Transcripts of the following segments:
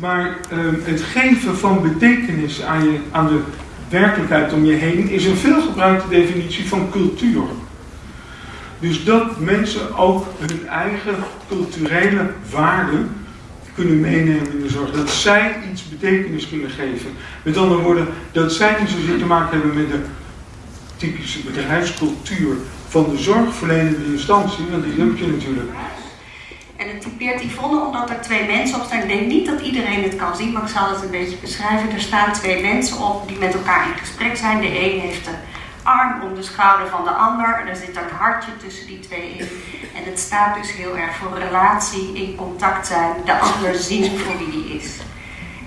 Maar ehm, het geven van betekenis aan, je, aan de werkelijkheid om je heen is een veelgebruikte definitie van cultuur. Dus dat mensen ook hun eigen culturele waarden kunnen meenemen in de zorg. Dat zij iets betekenis kunnen geven. Met andere woorden, dat zij niet zozeer te maken hebben met de typische bedrijfscultuur van de zorgverlenende instantie, want die heb je natuurlijk. Typeert Yvonne omdat er twee mensen op staan. Ik denk niet dat iedereen het kan zien, maar ik zal het een beetje beschrijven. Er staan twee mensen op die met elkaar in gesprek zijn. De een heeft de arm om de schouder van de ander. En er zit een hartje tussen die twee in. En het staat dus heel erg voor relatie, in contact zijn, de ander zien voor wie die is.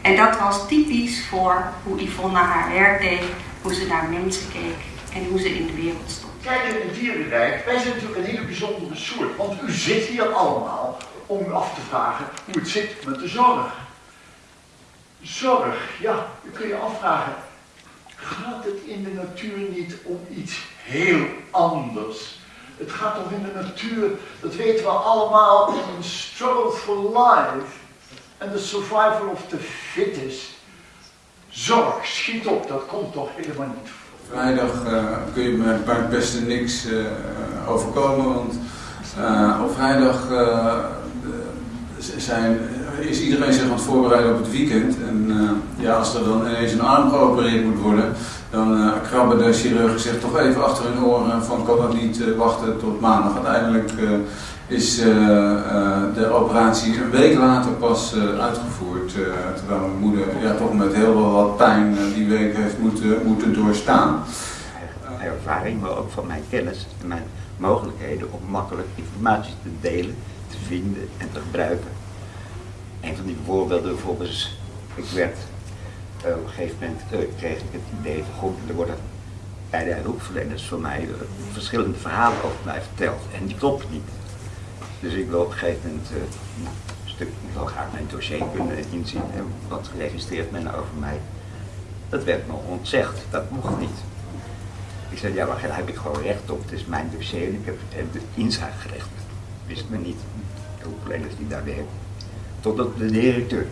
En dat was typisch voor hoe Yvonne haar werk deed, hoe ze naar mensen keek en hoe ze in de wereld stond. Kijk, in het dierenrijk, wij zijn natuurlijk een hele bijzondere soort. Want u zit hier allemaal om u af te vragen hoe het zit met de zorg. Zorg, ja, u kun je afvragen, gaat het in de natuur niet om iets heel anders? Het gaat toch in de natuur, dat weten we allemaal, om een struggle for life en the survival of the fittest. Zorg, schiet op, dat komt toch helemaal niet voor. Vrijdag uh, kun je me bij het beste niks uh, overkomen, want uh, op vrijdag zijn, is iedereen zich aan het voorbereiden op het weekend. En ja, als er dan ineens een arm geopereerd moet worden, dan krabben de chirurgen zich toch even achter hun oren van kan dat niet wachten tot maandag. Uiteindelijk is de operatie een week later pas uitgevoerd, terwijl mijn moeder ja, toch met heel veel wat pijn die week heeft moeten, moeten doorstaan. Ervaring, maar ook van mijn kennis en mijn mogelijkheden om makkelijk informatie te delen, te vinden en te gebruiken. Een van die voorbeelden bijvoorbeeld ik werd, uh, op een gegeven moment uh, kreeg ik het idee van goed, er worden bij de hulpverleners voor mij uh, verschillende verhalen over mij verteld en die kloppen niet. Dus ik wil op een gegeven moment een stuk, ik wil graag mijn dossier kunnen inzien en wat registreert men over mij. Dat werd me ontzegd, dat mocht niet. Ik zei, ja, maar daar heb ik gewoon recht op. Het is mijn dossier en ik heb, heb inzage Wist me niet. De hulpverleners die daar werken. Totdat de directeur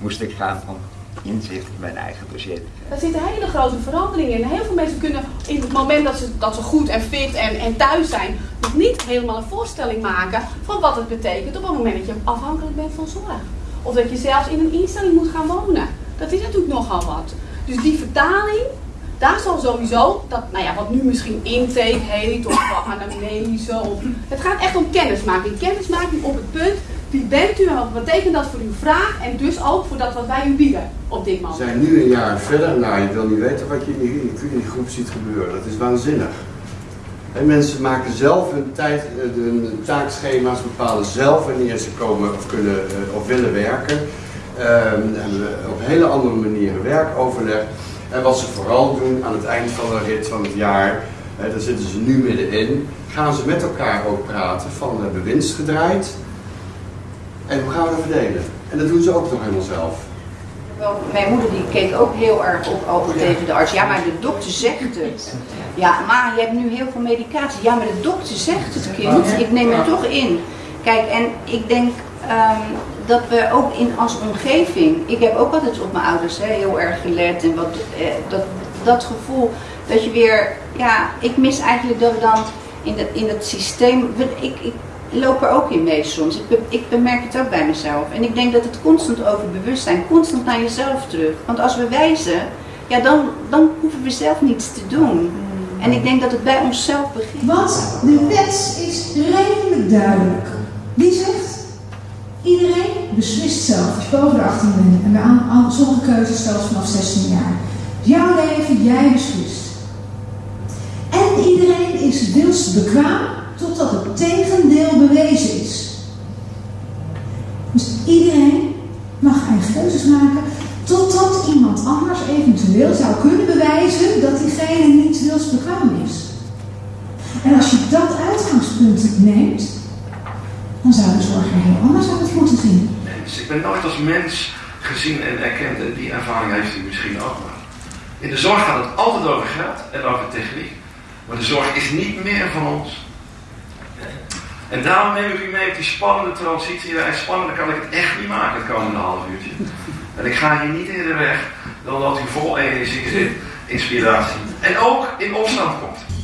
moest ik gaan van inzicht in mijn eigen dossier. Daar zit een hele grote verandering in. Heel veel mensen kunnen in het moment dat ze, dat ze goed en fit en, en thuis zijn, nog niet helemaal een voorstelling maken van wat het betekent op het moment dat je afhankelijk bent van zorg. Of dat je zelfs in een instelling moet gaan wonen. Dat is natuurlijk nogal wat. Dus die vertaling, daar zal sowieso, dat, nou ja, wat nu misschien intake heet, of anamnese, of, het gaat echt om kennismaking. Kennismaking op het punt, wie bent u en wat betekent dat voor uw vraag en dus ook voor dat wat wij u bieden op dit moment. We zijn nu een jaar verder, nou je wil niet weten wat je in die, in die groep ziet gebeuren, dat is waanzinnig. En mensen maken zelf hun, tijd, hun taakschema's, bepalen zelf wanneer ze komen of kunnen of willen werken. Um, we op hele andere manieren werkoverleg. En wat ze vooral doen aan het eind van de rit van het jaar, hè, daar zitten ze nu middenin, gaan ze met elkaar ook praten van hebben we winst gedraaid en hoe gaan we dat verdelen. En dat doen ze ook nog helemaal zelf. Wel, mijn moeder die keek ook heel erg op altijd tegen de arts. Ja, maar de dokter zegt het. Ja, maar je hebt nu heel veel medicatie. Ja, maar de dokter zegt het kind. Ik neem het toch in. Kijk, en ik denk um, dat we ook in als omgeving, ik heb ook altijd op mijn ouders hè, heel erg gelet en wat, eh, dat, dat gevoel dat je weer, ja, ik mis eigenlijk dat we dan in, de, in het systeem, ik, ik loop er ook in mee soms, ik, ik bemerk het ook bij mezelf. En ik denk dat het constant over bewustzijn, constant naar jezelf terug. Want als we wijzen, ja, dan, dan hoeven we zelf niets te doen. En ik denk dat het bij onszelf begint. Want de wet is redelijk duidelijk. Die zegt Iedereen beslist zelf als je boven de 18 bent. En bij sommige keuzes zelfs vanaf 16 jaar. Jouw leven, jij beslist. En iedereen is wilsbekwaam totdat het tegendeel bewezen is. Dus iedereen mag eigen keuzes maken totdat iemand anders eventueel zou kunnen bewijzen dat diegene niet wilsbekwaam is. En als je dat uitgangspunt neemt, dan zou de zorg er heel anders uit moeten zien. Dus ik ben nooit als mens gezien en erkend en die ervaring heeft u misschien ook wel. In de zorg gaat het altijd over geld en over techniek. Maar de zorg is niet meer van ons. En daarom neem ik u mee op die spannende transitie. En spannender kan ik het echt niet maken het komende half uurtje. En ik ga hier niet in de weg dan dat u vol energie zit, inspiratie. En ook in opstand komt.